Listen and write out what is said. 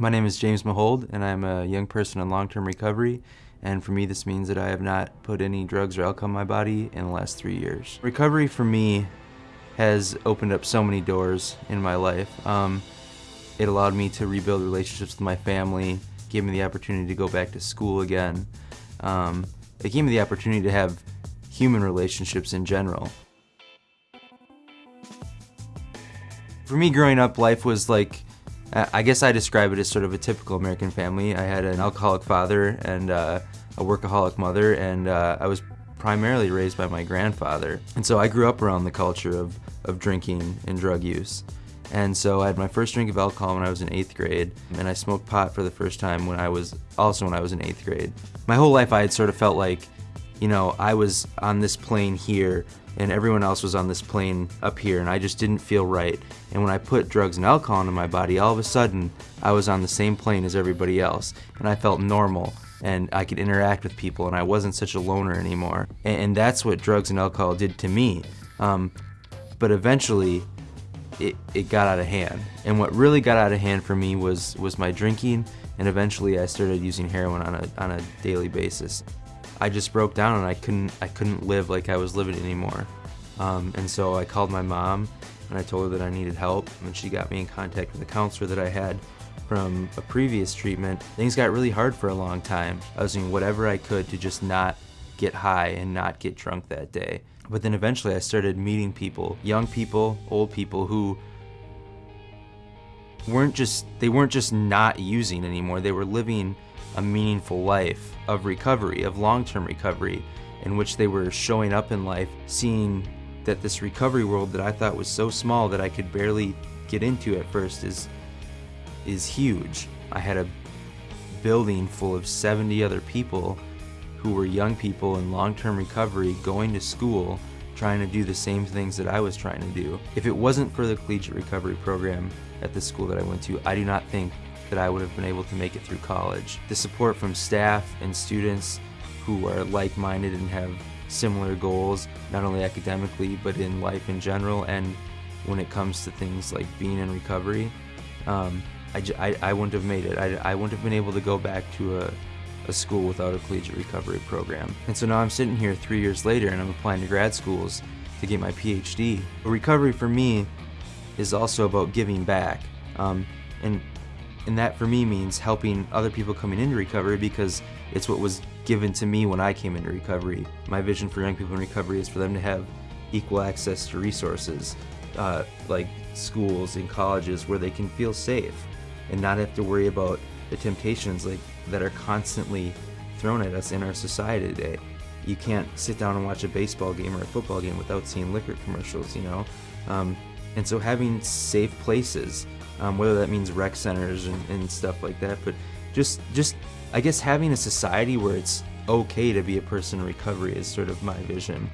My name is James Mahold, and I'm a young person in long-term recovery. And for me, this means that I have not put any drugs or alcohol in my body in the last three years. Recovery for me has opened up so many doors in my life. Um, it allowed me to rebuild relationships with my family, gave me the opportunity to go back to school again. Um, it gave me the opportunity to have human relationships in general. For me, growing up, life was like I guess I describe it as sort of a typical American family. I had an alcoholic father and uh, a workaholic mother, and uh, I was primarily raised by my grandfather. And so I grew up around the culture of, of drinking and drug use. And so I had my first drink of alcohol when I was in eighth grade, and I smoked pot for the first time when I was also when I was in eighth grade. My whole life I had sort of felt like, you know, I was on this plane here and everyone else was on this plane up here and I just didn't feel right. And when I put drugs and alcohol into my body, all of a sudden I was on the same plane as everybody else and I felt normal and I could interact with people and I wasn't such a loner anymore. And, and that's what drugs and alcohol did to me. Um, but eventually it, it got out of hand. And what really got out of hand for me was, was my drinking and eventually I started using heroin on a, on a daily basis. I just broke down and I couldn't I couldn't live like I was living anymore. Um, and so I called my mom and I told her that I needed help and she got me in contact with a counselor that I had from a previous treatment. Things got really hard for a long time. I was doing whatever I could to just not get high and not get drunk that day. But then eventually I started meeting people, young people, old people who weren't just they weren't just not using anymore. They were living a meaningful life of recovery, of long-term recovery, in which they were showing up in life, seeing that this recovery world that I thought was so small that I could barely get into at first is is huge. I had a building full of 70 other people who were young people in long-term recovery going to school trying to do the same things that I was trying to do. If it wasn't for the collegiate recovery program at the school that I went to, I do not think that I would have been able to make it through college. The support from staff and students who are like-minded and have similar goals, not only academically, but in life in general, and when it comes to things like being in recovery, um, I, I, I, wouldn't have made it. I, I wouldn't have been able to go back to a, a school without a collegiate recovery program. And so now I'm sitting here three years later and I'm applying to grad schools to get my PhD. But recovery for me is also about giving back. Um, and and that for me means helping other people coming into recovery because it's what was given to me when I came into recovery. My vision for young people in recovery is for them to have equal access to resources uh, like schools and colleges where they can feel safe and not have to worry about the temptations like that are constantly thrown at us in our society today. You can't sit down and watch a baseball game or a football game without seeing liquor commercials, you know? Um, and so having safe places um, whether that means rec centers and, and stuff like that. But just, just I guess having a society where it's okay to be a person in recovery is sort of my vision.